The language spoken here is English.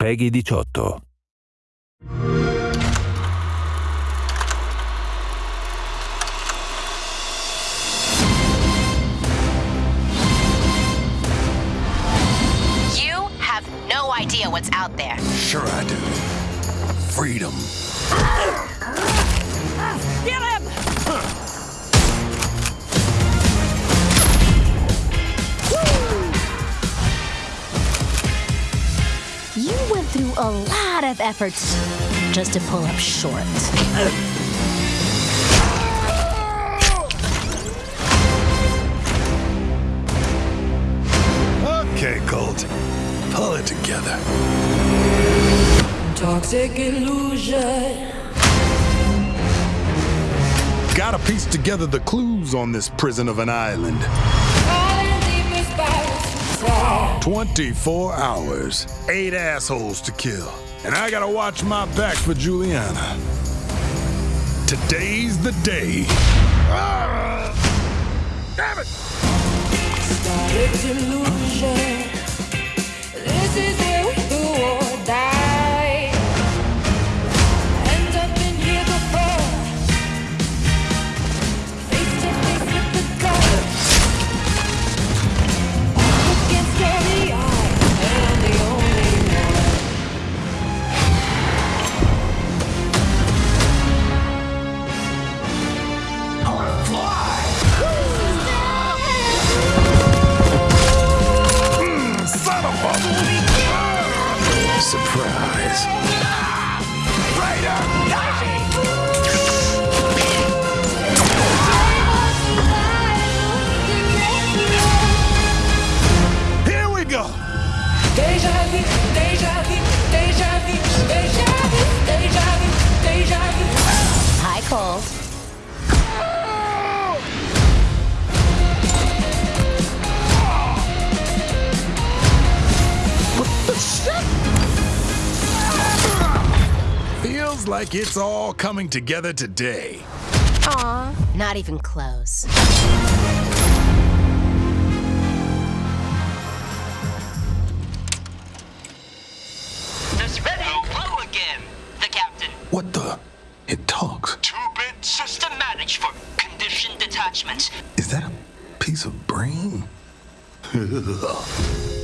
Peggy 18. You have no idea what's out there. Sure I do. Freedom. Through a lot of efforts just to pull up short. Okay, Colt. Pull it together. Toxic illusion. Gotta piece together the clues on this prison of an island. Falling deepest bias. 24 hours, eight assholes to kill. And I gotta watch my back for Julianna. Today's the day. Ah! Damn it! Surprise. Like it's all coming together today. Aw, not even close. This ready. Hello again, the captain. What the? It talks. Two-bit system managed for condition detachment. Is that a piece of brain?